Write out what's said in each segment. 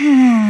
Hmm.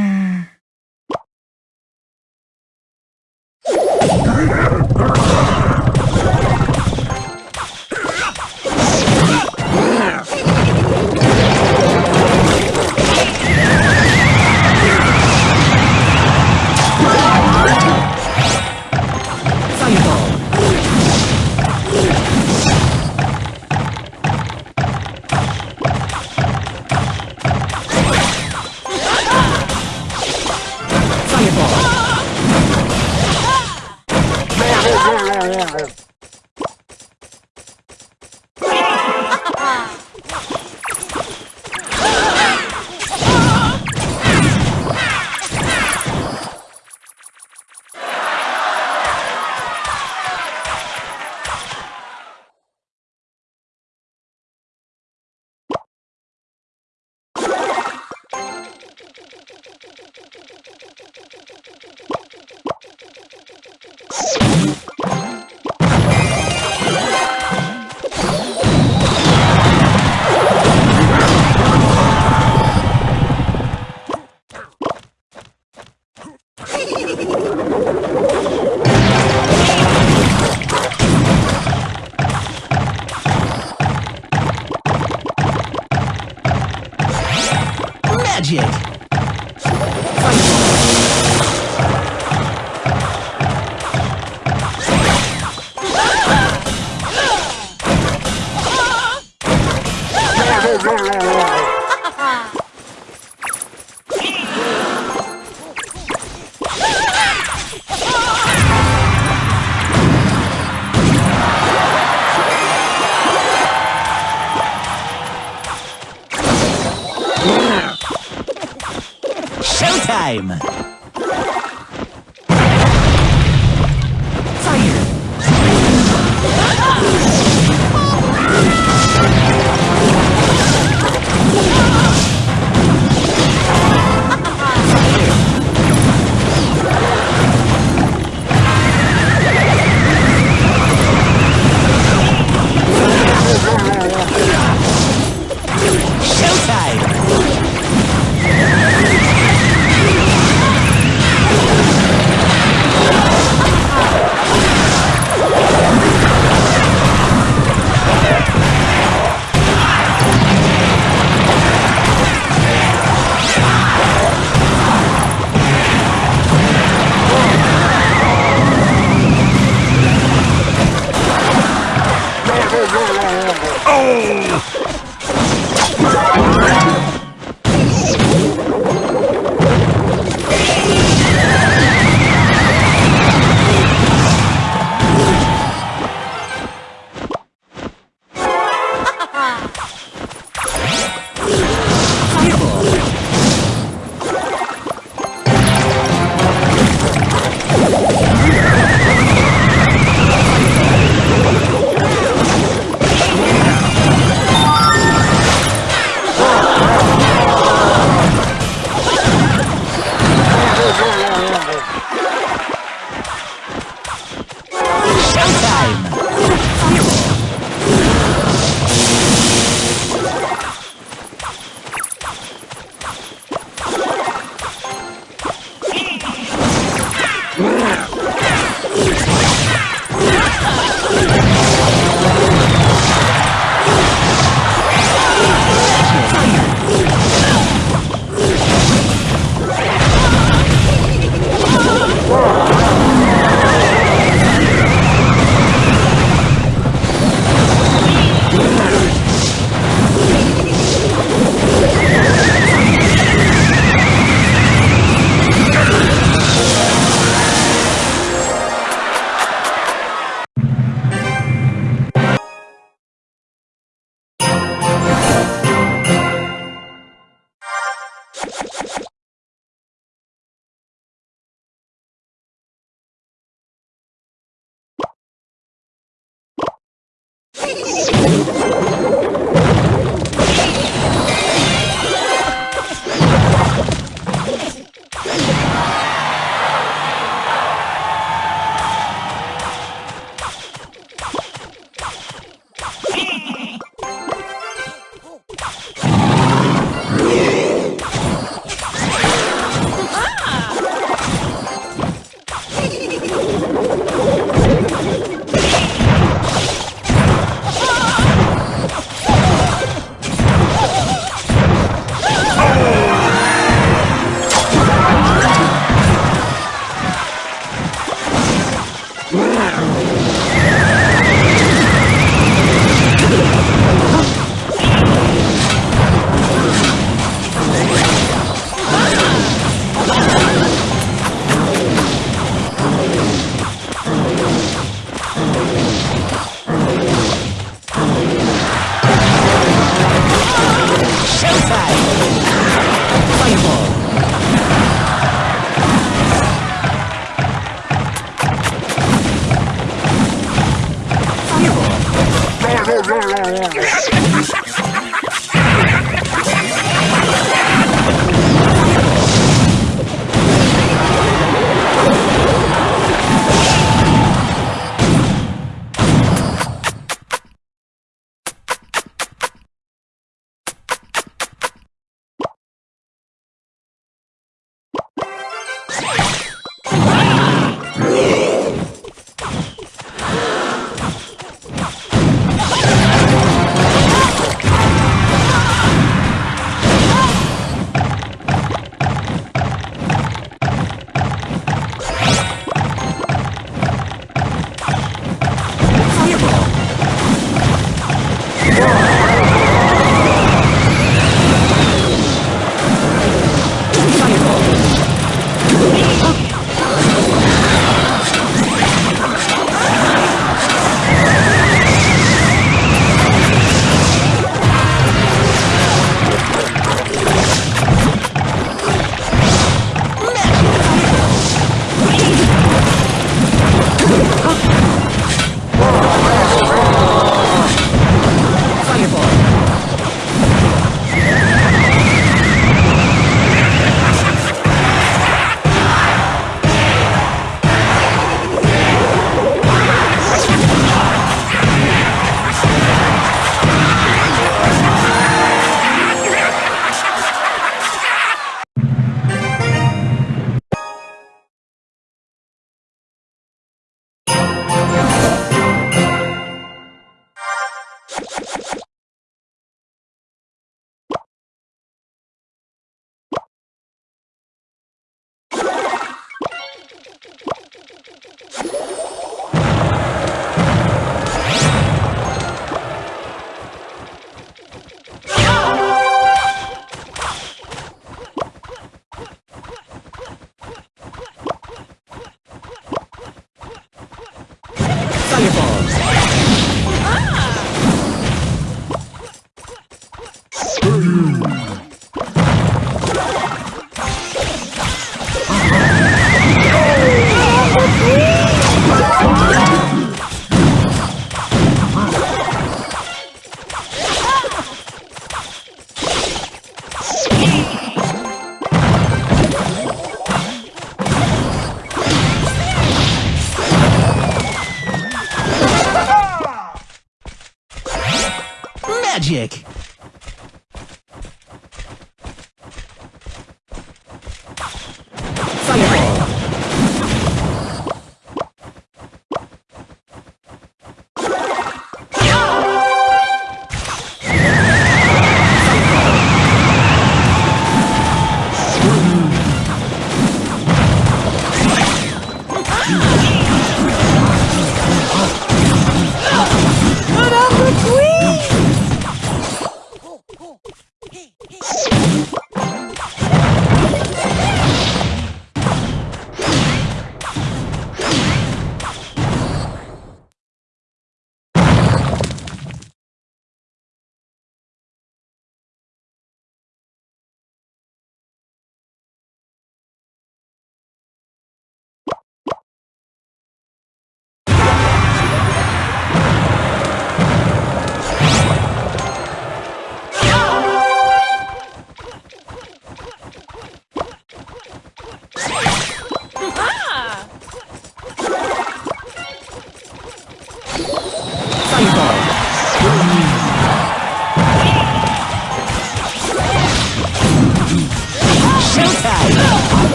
Showtime! Magic!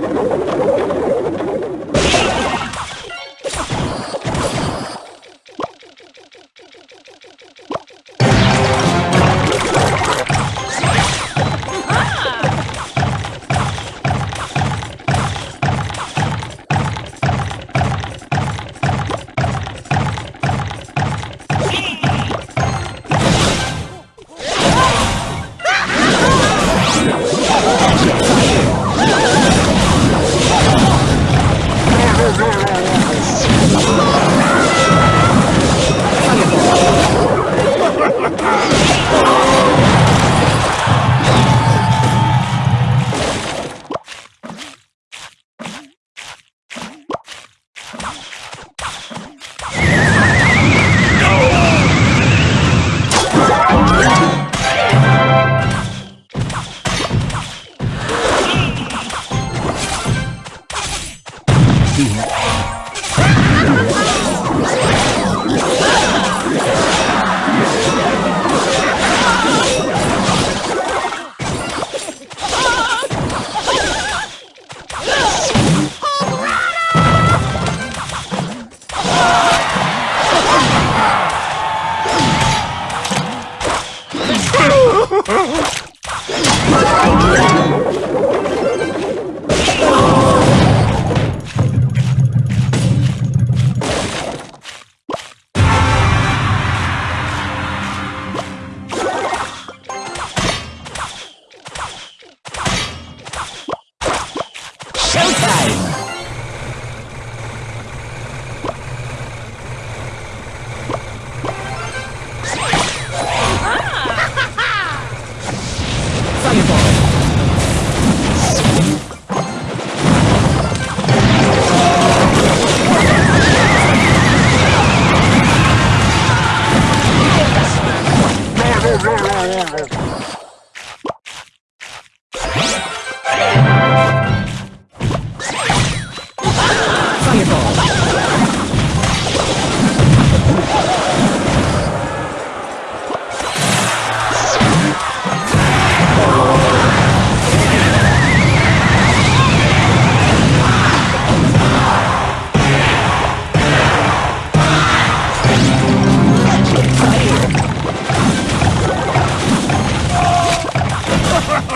なるほど。来来。Oh, oh, oh, oh, oh, oh,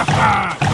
Thank